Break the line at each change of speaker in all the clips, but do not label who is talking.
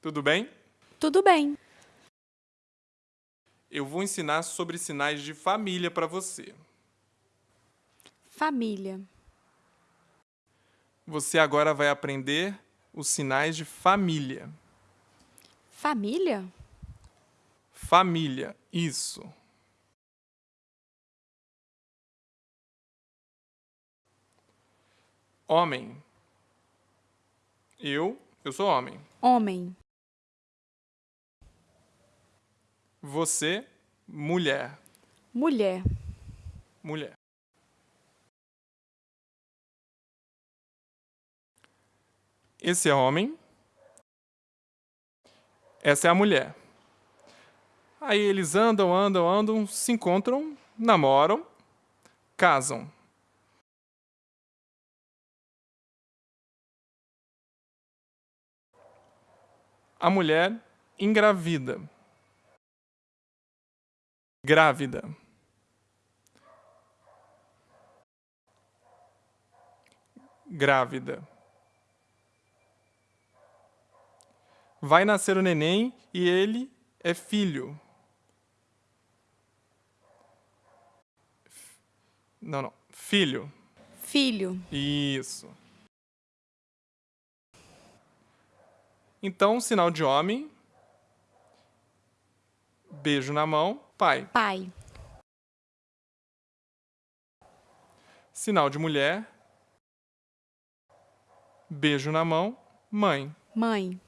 Tudo bem?
Tudo bem.
Eu vou ensinar sobre sinais de família para você.
Família.
Você agora vai aprender os sinais de família.
Família?
Família, isso. Homem. Eu, eu sou homem.
Homem.
Você, mulher.
Mulher.
Mulher. Esse é homem. Essa é a mulher. Aí eles andam, andam, andam, se encontram, namoram, casam. A mulher engravida. Grávida. Grávida. Vai nascer o neném e ele é filho. Não, não. Filho.
Filho.
Isso. Então, sinal de homem. Beijo na mão. Pai.
Pai.
Sinal de mulher. Beijo na mão. Mãe.
Mãe.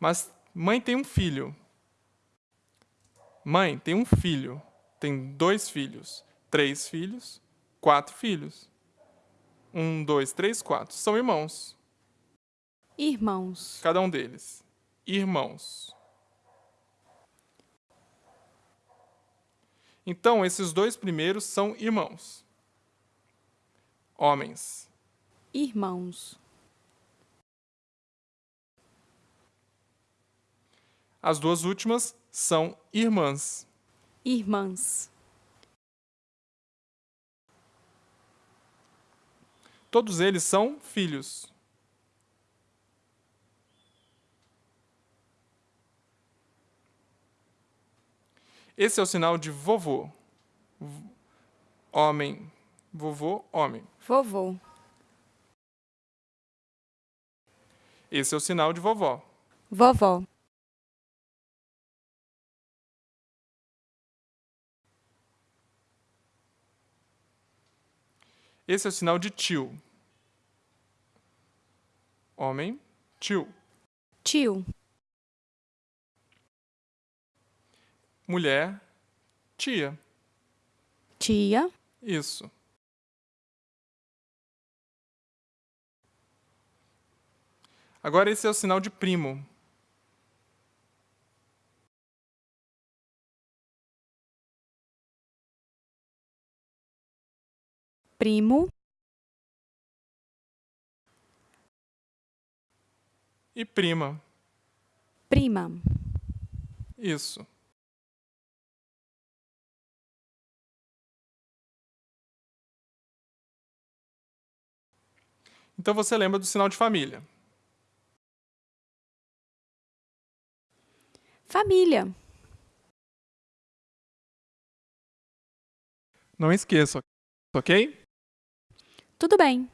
Mas mãe tem um filho. Mãe tem um filho. Tem dois filhos. Três filhos. Quatro filhos. Um, dois, três, quatro. São irmãos.
Irmãos.
Cada um deles. Irmãos. Então, esses dois primeiros são irmãos. Homens.
Irmãos.
As duas últimas são irmãs.
Irmãs.
Todos eles são filhos. Esse é o sinal de vovô. Homem. Vovô, homem.
Vovô.
Esse é o sinal de vovó.
Vovó.
Esse é o sinal de tio. Homem, tio.
Tio.
Mulher, tia.
Tia.
Isso. Agora esse é o sinal de primo.
Primo.
E prima.
Prima.
Isso. Então você lembra do sinal de família.
Família.
Não esqueça, ok?
Tudo bem.